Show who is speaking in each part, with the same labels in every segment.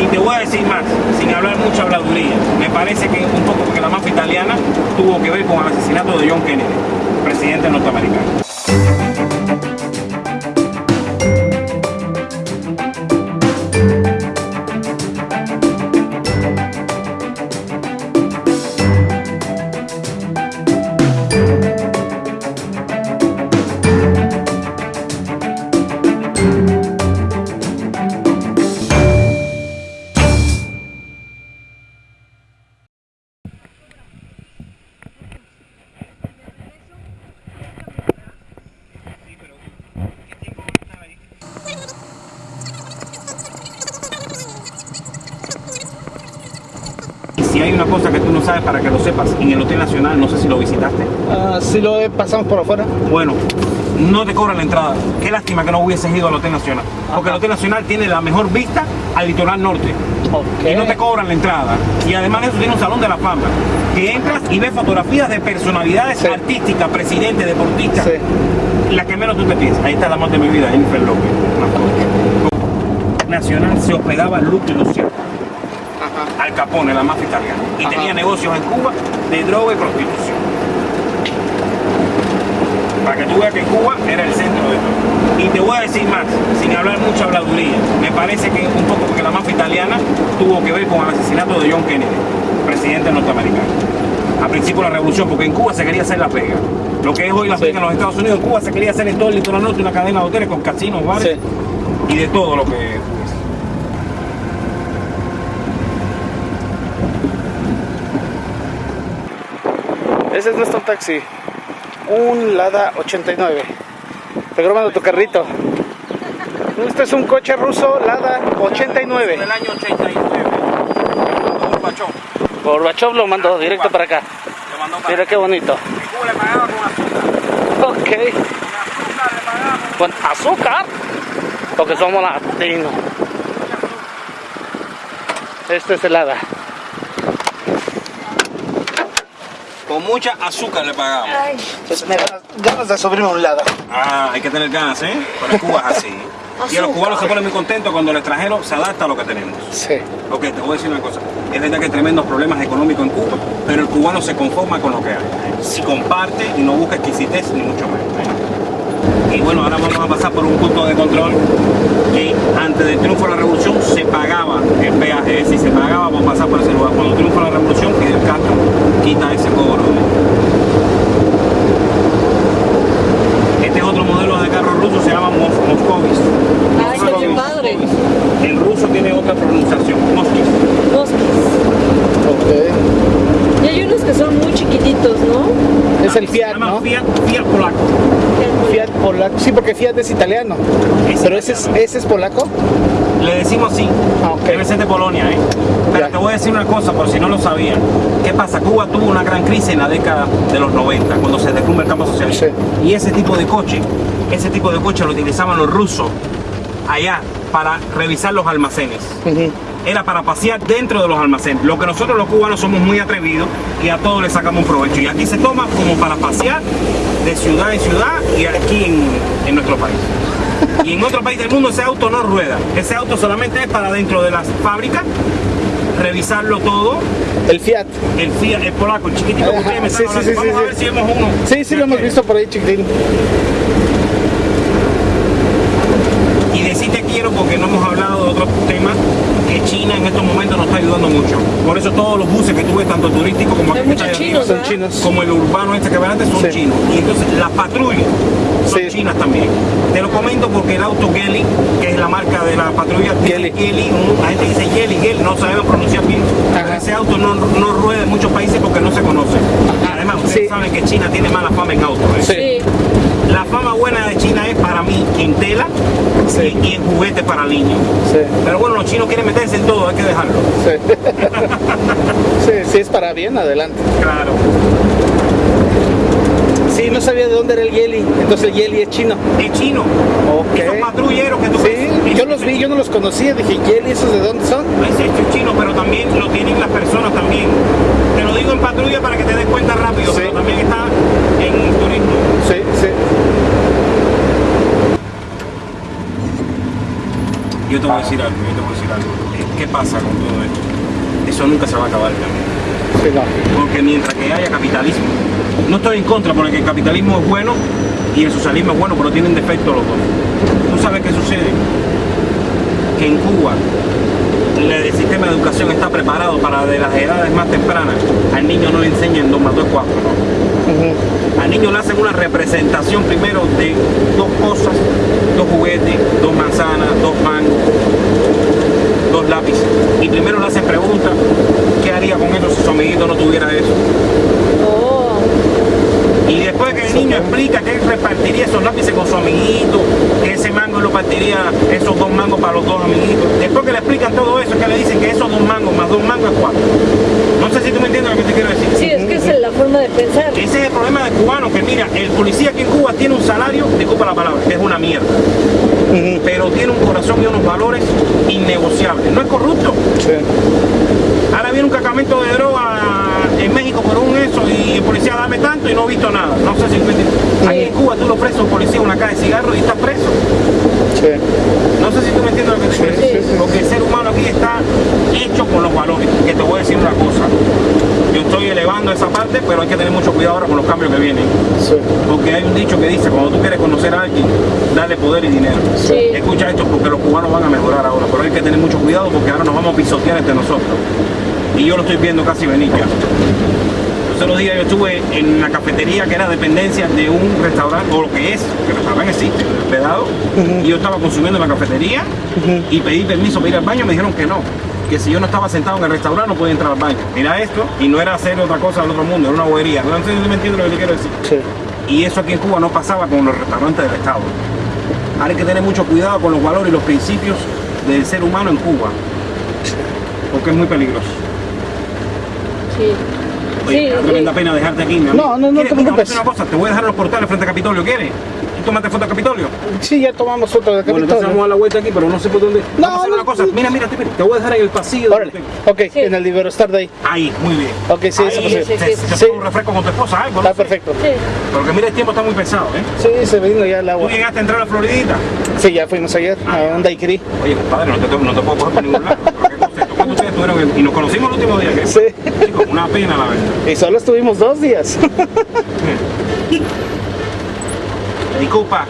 Speaker 1: Y te voy a decir más, sin hablar mucha habladuría, me parece que un poco porque la mafia italiana tuvo que ver con el asesinato de John Kennedy, presidente norteamericano. Y si hay una cosa que tú no sabes para que lo sepas, en el Hotel Nacional, no sé si lo visitaste,
Speaker 2: Ah, sí lo pasamos por afuera.
Speaker 1: bueno, no te cobran la entrada. Qué lástima que no hubieses ido al Hotel Nacional, porque el Hotel Nacional tiene la mejor vista al litoral norte. Y no te cobran la entrada. Y además de eso tiene un salón de la fama, que entras y ves fotografías de personalidades
Speaker 2: Sí.
Speaker 1: artísticas, presidentes, deportistas,
Speaker 2: Sí.
Speaker 1: la que menos tú te piensas. Ahí está la amor de mi vida, Jennifer López. Nacional se hospedaba Luke Luciano,
Speaker 2: Ajá.
Speaker 1: Al Capone, la mafia italiana, y
Speaker 2: Ajá.
Speaker 1: tenía negocios en Cuba de droga y prostitución. Para que tú veas que Cuba era el centro de todo. Y te voy a decir más, sin hablar mucha habladuría, me parece que un poco porque la mafia italiana tuvo que ver con el asesinato de John Kennedy, presidente norteamericano. A principio de la revolución, porque en Cuba se quería hacer la pega. Lo que es hoy la
Speaker 2: Sí.
Speaker 1: pega en los Estados Unidos, en Cuba se quería hacer en todo el litoral norte una cadena de hoteles con casinos, bares
Speaker 2: Sí.
Speaker 1: y de todo lo que
Speaker 2: Ese es nuestro taxi. Un Lada 89. Regrabando tu carrito. Este es un coche ruso Lada 89.
Speaker 1: del año 89. Gorbachev
Speaker 2: Gorbachev lo mandó directo para acá.
Speaker 1: le mandó para
Speaker 2: Mira qué bonito.
Speaker 1: Le con azúcar.
Speaker 2: Ok.
Speaker 1: Con azúcar le.
Speaker 2: Con azúcar. Porque somos latinos. Este es el Lada.
Speaker 1: Con mucha azúcar le.
Speaker 2: Pues me ganas de subirme a un Lada.
Speaker 1: Ah, hay que tener ganas, ¿eh? Para Cuba es así. Y los cubanos se ponen muy contentos cuando el extranjero se adapta a lo que tenemos.
Speaker 2: Sí.
Speaker 1: Ok, te voy a decir una cosa. Es verdad que hay tremendos problemas económicos en Cuba, pero el cubano se conforma con lo que hay. Si comparte y no busca exquisitez, ni mucho menos. ¿eh? Y bueno, ahora vamos a pasar por un punto de control que antes del triunfo de la revolución se pagaba el peaje, es decir, se pagaba por pasar por ese lugar. Cuando triunfa la revolución, Fidel Castro quita ese cobro. Este es otro modelo de carro ruso, se llama Mos Moscovis.
Speaker 3: Ay, qué
Speaker 1: Moscovis.
Speaker 3: padre.
Speaker 1: El ruso tiene otra pronunciación, Moskis.
Speaker 3: Bosques.
Speaker 2: Ok.
Speaker 3: Y hay unos que son muy chiquititos, ¿no?
Speaker 2: Es el
Speaker 1: Se
Speaker 2: Fiat,
Speaker 1: llama
Speaker 2: ¿no?
Speaker 1: Fiat, Fiat polaco.
Speaker 2: Fiat polaco. Sí, porque Fiat es italiano.
Speaker 1: Es
Speaker 2: Pero ese es,
Speaker 1: italiano.
Speaker 2: ese es polaco.
Speaker 1: Le decimos así.
Speaker 2: Ah, ok.
Speaker 1: Debe ser de Polonia, ¿eh? Pero
Speaker 2: Ya.
Speaker 1: te voy a decir una cosa, por si no lo sabían. ¿Qué pasa? Cuba tuvo una gran crisis en la década de los 90, cuando se derrumba el campo socialista.
Speaker 2: Sí.
Speaker 1: Y ese tipo de coche, ese tipo de coche lo utilizaban los rusos allá para revisar los almacenes. Era para pasear dentro de los almacenes. Lo que nosotros los cubanos somos muy atrevidos y a todos le sacamos un provecho. Y aquí se toma como para pasear de ciudad en ciudad y aquí en, en nuestro país. Y en otro país del mundo ese auto no rueda. Ese auto solamente es para dentro de las fábricas, revisarlo todo.
Speaker 2: El Fiat.
Speaker 1: El Fiat, el polaco, el
Speaker 2: Ajá,
Speaker 1: ustedes me
Speaker 2: sí, sí, sí,
Speaker 1: Vamos
Speaker 2: sí,
Speaker 1: a ver
Speaker 2: sí.
Speaker 1: si vemos uno.
Speaker 2: Sí, sí lo hemos visto por ahí, chiquitín.
Speaker 1: Y decirte quiero porque no hemos hablado de otros temas que China en estos momentos nos está ayudando mucho. Por eso todos los buses que tú ves, tanto turísticos como
Speaker 3: Hay
Speaker 1: aquí que está
Speaker 3: muchos
Speaker 1: ahí arriba,
Speaker 3: chinos,
Speaker 2: Son
Speaker 3: ¿verdad?
Speaker 2: chinos.
Speaker 1: como el urbano este que ven antes son
Speaker 2: Sí.
Speaker 1: chinos. Y entonces las patrullas también. Te lo comento porque el auto Geli, que es la marca de la patrulla.
Speaker 2: Geli,
Speaker 1: un- la gente dice Geli, Geli, no sabemos pronunciar bien. Pero ese auto no, no rueda en muchos países porque no se conoce.
Speaker 2: Ajá.
Speaker 1: Además, ustedes
Speaker 2: Sí.
Speaker 1: saben que China tiene mala fama en autos. ¿eh?
Speaker 2: Sí.
Speaker 1: La fama buena de China es para mí en tela
Speaker 2: Sí.
Speaker 1: y, y en juguetes para niños. Pero bueno, los chinos quieren meterse en todo, hay que dejarlo.
Speaker 2: Sí. sí, sí, es para bien, adelante.
Speaker 1: Claro.
Speaker 2: Sí, no sabía de dónde era el Yeli. Entonces el Yeli es chino.
Speaker 1: Es chino.
Speaker 2: Ok.
Speaker 1: Esos patrulleros que tú ves.
Speaker 2: Sí, yo los vi, yo no los conocía. Dije, ¿Yeli esos de dónde son?
Speaker 1: Es chino, pero también lo tienen las personas también. Te lo digo en patrulla para que te des cuenta rápido,
Speaker 2: Sí.
Speaker 1: pero también está en turismo.
Speaker 2: Sí, sí.
Speaker 1: Yo te voy a decir algo, yo te voy a decir algo. Eh, ¿Qué pasa con todo esto? Eso nunca se va a acabar.
Speaker 2: Sí, no.
Speaker 1: Porque mientras que haya capitalismo, no estoy en contra porque el capitalismo es bueno y el socialismo es bueno, pero tienen defectos los dos. ¿Tú sabes qué sucede? Que en Cuba el, sistema de educación está preparado para de las edades más tempranas al niño no le enseñan 2 más 2 es 4, ¿no?
Speaker 2: Ujú.
Speaker 1: Al niño le hacen una representación primero de dos cosas, dos juguetes, dos manzanas, dos mangos, dos lápices. Y primero le hacen preguntas, ¿qué haría con eso si su amiguito no tuviera eso? Después que el niño explica que él repartiría esos lápices con su amiguito, que ese mango lo partiría esos dos mangos para los dos amiguitos. Después que le explican todo eso, que le dicen que esos dos mangos más dos mangos es cuatro. No sé si tú me entiendes lo que te quiero decir.
Speaker 3: sí, es que esa es la forma de pensar.
Speaker 1: Ese es el problema del cubano, que mira, el policía aquí en Cuba tiene un salario, disculpa la palabra, que es una mierda, pero tiene un corazón y unos valores innegociables. No es corrupto.
Speaker 2: Sí.
Speaker 1: Ahora viene un cargamento de droga en México por y el policía dame tanto y no he visto nada. No sé si me entiendes. Aquí en Cuba tú lo a un policía una caja de cigarros y estás preso.
Speaker 2: Sí.
Speaker 1: No sé si tú me entiendes lo que te quiero
Speaker 2: Sí,
Speaker 1: decir.
Speaker 2: sí, sí.
Speaker 1: Porque el ser humano aquí está hecho con los valores. Que te voy a decir una cosa. Yo estoy elevando esa parte, pero hay que tener mucho cuidado ahora con los cambios que vienen.
Speaker 2: Sí.
Speaker 1: Porque hay un dicho que dice, cuando tú quieres conocer a alguien, dale poder y dinero.
Speaker 3: Sí.
Speaker 1: Escucha esto porque los cubanos van a mejorar ahora, pero hay que tener mucho cuidado porque ahora nos vamos a pisotear entre nosotros. Y yo lo estoy viendo casi venir ya. Los otros días yo estuve en la cafetería que era dependencia de un restaurante, o lo que es, que el restaurante existe, hospedado, y yo estaba consumiendo en la cafetería y pedí permiso para ir al baño, me dijeron que no, que si yo no estaba sentado en el restaurante no podía entrar al baño. Mira esto, y no era hacer otra cosa del otro mundo, era una bobería. No sé si me entiendes lo que te quiero decir.
Speaker 2: Sí.
Speaker 1: Y eso aquí en Cuba no pasaba con los restaurantes del Estado. Ahora hay que tener mucho cuidado con los valores y los principios del ser humano en Cuba, porque es muy peligroso.
Speaker 3: Sí.
Speaker 1: Oye,
Speaker 3: Sí,
Speaker 1: me da
Speaker 3: sí.
Speaker 1: tremenda pena dejarte aquí, mi amigo.
Speaker 2: No, no, no te preocupes.
Speaker 1: una cosa, te voy a dejar los portales frente a Capitolio, ¿quieres? ¿Tú tomaste foto a Capitolio?
Speaker 2: Sí, ya tomamos foto de
Speaker 1: Bueno, entonces vamos a
Speaker 2: Capitolio.
Speaker 1: la vuelta aquí, pero no sé por dónde.
Speaker 2: No,
Speaker 1: vamos a hacer
Speaker 2: no,
Speaker 1: una cosa,
Speaker 2: no.
Speaker 1: mira, mira, te, te voy a dejar en el pasillo.
Speaker 2: Órale. Ok,
Speaker 3: Sí.
Speaker 2: en el Liberostar de ahí.
Speaker 1: Ahí, muy bien.
Speaker 2: Ok, sí,
Speaker 1: Ahí,
Speaker 2: eso
Speaker 3: sí, sí, sí.
Speaker 1: te
Speaker 2: Sí.
Speaker 1: un refresco con tu esposa, algo, ¿no?
Speaker 2: Está perfecto.
Speaker 3: Sí.
Speaker 1: Porque mira, el tiempo está muy pesado, ¿eh?
Speaker 2: Sí, se vino ya el
Speaker 1: ¿Tú
Speaker 2: agua.
Speaker 1: llegaste a entrar a la Floridita?
Speaker 2: Sí, ya fuimos ayer a un daiquiri.
Speaker 1: Oye, compadre, no te, no te puedo coger por ningún lado. Y nos conocimos el último día. ¿qué?
Speaker 2: Sí.
Speaker 1: Chicos, una pena, la verdad.
Speaker 2: Y solo estuvimos dos días.
Speaker 1: Disculpa,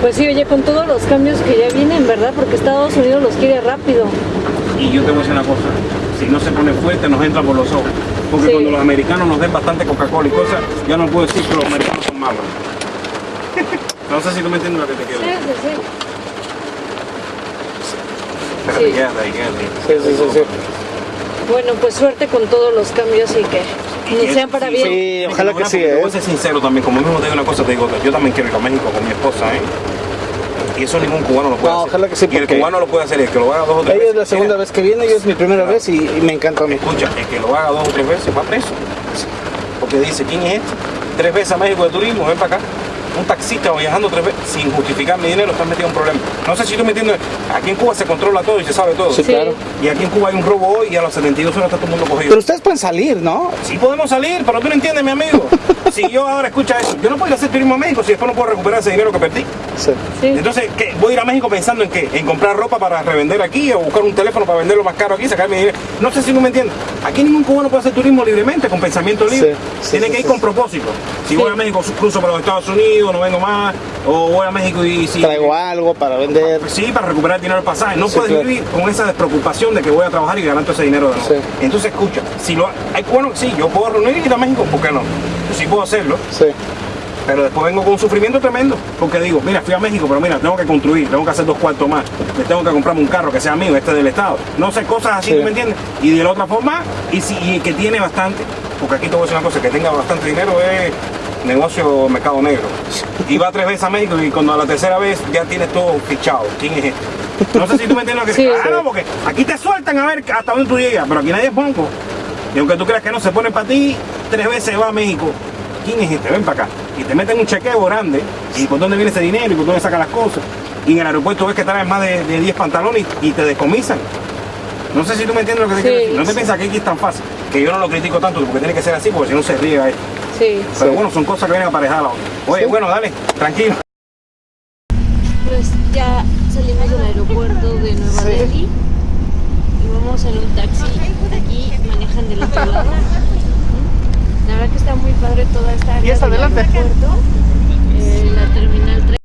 Speaker 3: Pues sí, oye, con todos los cambios que ya vienen, ¿verdad? Porque Estados Unidos los quiere rápido.
Speaker 1: y yo te voy a decir una cosa. Si no se pone fuerte, nos entra por los ojos. Porque
Speaker 3: Sí.
Speaker 1: cuando los americanos nos den bastante Coca-Cola y cosas, ya no puedo decir que los americanos son malos. No sé si tú me entiendes lo que te quiero
Speaker 3: Sí, sí, sí. Sí.
Speaker 2: Sí, sí, sí, sí.
Speaker 3: Bueno, pues suerte con todos los cambios y que
Speaker 1: Y
Speaker 3: sean para
Speaker 1: sí,
Speaker 3: bien.
Speaker 2: Sí, ojalá que sí,
Speaker 1: Te voy
Speaker 2: ¿eh?
Speaker 1: a ser sincero también, como mismo te digo una cosa, te digo otra. Yo también quiero ir a México con mi esposa, ¿eh? Y eso ningún cubano lo puede
Speaker 2: No,
Speaker 1: hacer.
Speaker 2: ojalá que sí,
Speaker 1: Y el cubano lo puede hacer, el que lo haga dos o tres
Speaker 2: Ella es
Speaker 1: veces.
Speaker 2: la segunda
Speaker 1: mira,
Speaker 2: vez que viene, yo es mi primera vez y, y me encanta a mí.
Speaker 1: Escucha, el que lo haga dos o tres veces va preso. Porque dice, ¿quién es este? Tres veces a México de turismo, ven para acá. Un taxista viajando tres veces sin justificar mi dinero, estás metido en un problema. No sé si tú me entiendes. Aquí en Cuba se controla todo y se sabe todo.
Speaker 2: Sí,
Speaker 3: Sí.
Speaker 2: claro.
Speaker 1: Y aquí en Cuba hay un robo hoy y a los 72 horas está todo el mundo cogido.
Speaker 2: Pero ustedes pueden salir, ¿no?
Speaker 1: Sí podemos salir, pero tú no entiendes, mi amigo. Si yo ahora escucha eso, yo no puedo ir a hacer turismo a México si después no puedo recuperar ese dinero que perdí.
Speaker 2: Sí.
Speaker 3: Sí.
Speaker 1: Entonces, ¿qué? ¿voy a ir a México pensando en qué? ¿En comprar ropa para revender aquí o buscar un teléfono para venderlo más caro aquí y sacar mi dinero? No sé si no me entiendes. Aquí ningún cubano puede hacer turismo libremente, con pensamiento libre.
Speaker 2: Sí, sí,
Speaker 1: Tiene
Speaker 2: sí,
Speaker 1: que ir
Speaker 2: sí,
Speaker 1: con propósito. Si
Speaker 3: Sí.
Speaker 1: voy a México, cruzo para los Estados Unidos, no vengo más. O voy a México y si...
Speaker 2: Traigo algo para vender.
Speaker 1: Sí, para recuperar el dinero del pasaje. No
Speaker 2: Sí,
Speaker 1: puedes
Speaker 2: claro.
Speaker 1: vivir con esa despreocupación de que voy a trabajar y ganar todo ese dinero de nuevo.
Speaker 2: Sí.
Speaker 1: Entonces, escucha, si lo hay cubanos, sí, yo puedo reunir y ir a México, ¿por qué no? Sí puedo hacerlo,
Speaker 2: Sí.
Speaker 1: pero después vengo con un sufrimiento tremendo. Porque digo, mira, fui a México, pero mira, tengo que construir, tengo que hacer dos cuartos más. Me tengo que comprarme un carro que sea mío, este del Estado. No sé, cosas así,
Speaker 2: Sí.
Speaker 1: ¿tú me entiendes? Y de la otra forma, y, si, y que tiene bastante, porque aquí te voy a decir una cosa, que tenga bastante dinero es negocio mercado negro. Y va tres veces a México y cuando a la tercera vez ya tienes todo fichado. ¿Quién es este? No sé si tú me entiendes lo que
Speaker 3: Sí.
Speaker 1: Claro, porque aquí te sueltan a ver hasta dónde tú llegas, pero aquí nadie es bonco. Y aunque tú creas que no se pone para ti, tres veces va a México. ¿Quién es este? Ven para acá. Y te meten un chequeo grande. ¿Y por dónde viene ese dinero? ¿Y por dónde sacan las cosas? Y en el aeropuerto ves que traes más de, de 10 pantalones y, y te descomisan. No sé si tú me entiendes lo que te
Speaker 3: Sí,
Speaker 1: quiero decir. No te
Speaker 3: sí.
Speaker 1: piensas que aquí es tan fácil. Que yo no lo critico tanto porque tiene que ser así porque si no se riega esto.
Speaker 3: Sí.
Speaker 1: Pero
Speaker 2: Sí.
Speaker 1: bueno, son cosas que vienen aparejadas. a la otra. Oye,
Speaker 2: Sí.
Speaker 1: bueno, dale, tranquilo.
Speaker 3: Pues ya salimos de Nueva
Speaker 2: Sí.
Speaker 3: Delhi. Y vamos en un taxi. Aquí manejan del otro lado. La verdad que está muy padre toda esta área.
Speaker 2: ¿Y es adelante?
Speaker 3: Puerto, eh, la terminal 3.